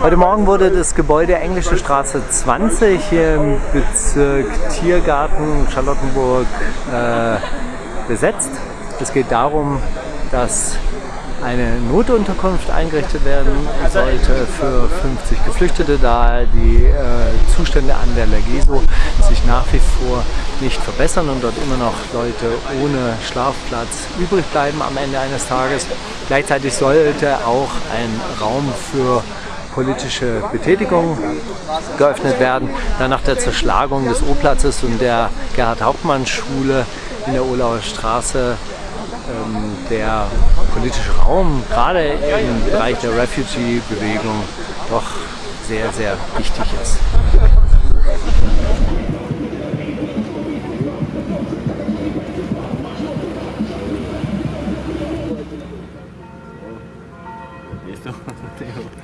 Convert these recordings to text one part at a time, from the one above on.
Heute Morgen wurde das Gebäude Englische Straße 20 hier im Bezirk Tiergarten Charlottenburg äh, besetzt. Es geht darum, dass eine Notunterkunft eingerichtet werden sollte für 50 Geflüchtete, da die äh, Zustände an der Legeso sich nach wie vor nicht verbessern und dort immer noch Leute ohne Schlafplatz übrig bleiben am Ende eines Tages. Gleichzeitig sollte auch ein Raum für politische Betätigung geöffnet werden. Dann nach der Zerschlagung des O-Platzes und der Gerhard-Hauptmann-Schule in der Olauer Straße der politische Raum, gerade im Bereich der Refugee-Bewegung, doch sehr, sehr wichtig ist.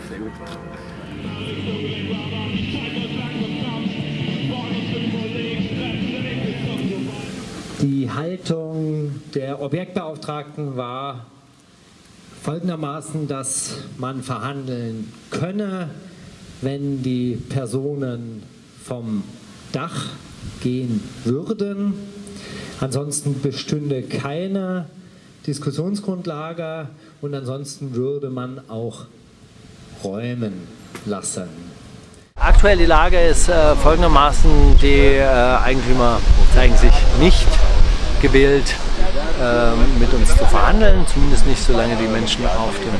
Sehr gut. Die Haltung der Objektbeauftragten war folgendermaßen, dass man verhandeln könne, wenn die Personen vom Dach gehen würden. Ansonsten bestünde keine Diskussionsgrundlage und ansonsten würde man auch räumen lassen. Aktuell die Lage ist äh, folgendermaßen, die äh, Eigentümer zeigen sich nicht gewählt, äh, mit uns zu verhandeln, zumindest nicht solange die Menschen auf dem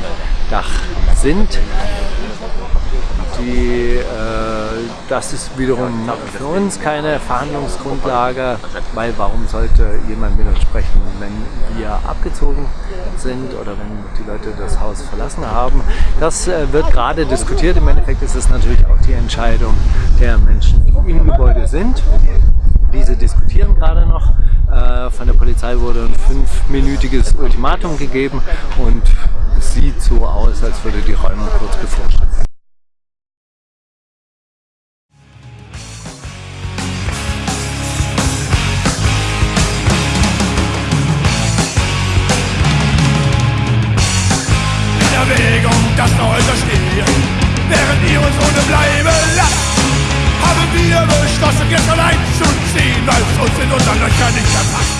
Dach sind. Die, äh, das ist wiederum für uns keine Verhandlungsgrundlage, weil warum sollte jemand mit uns sprechen, wenn wir abgezogen sind oder wenn die Leute das Haus verlassen haben. Das äh, wird gerade diskutiert. Im Endeffekt ist es natürlich auch die Entscheidung der Menschen, die im Gebäude sind. Diese diskutieren gerade noch. Äh, von der Polizei wurde ein fünfminütiges Ultimatum gegeben und es sieht so aus, als würde die Räumung kurz bevorstehen. das heute stehen. Während ihr uns ohne Bleibe lasst, uns in unseren Löchern nicht mehr passt.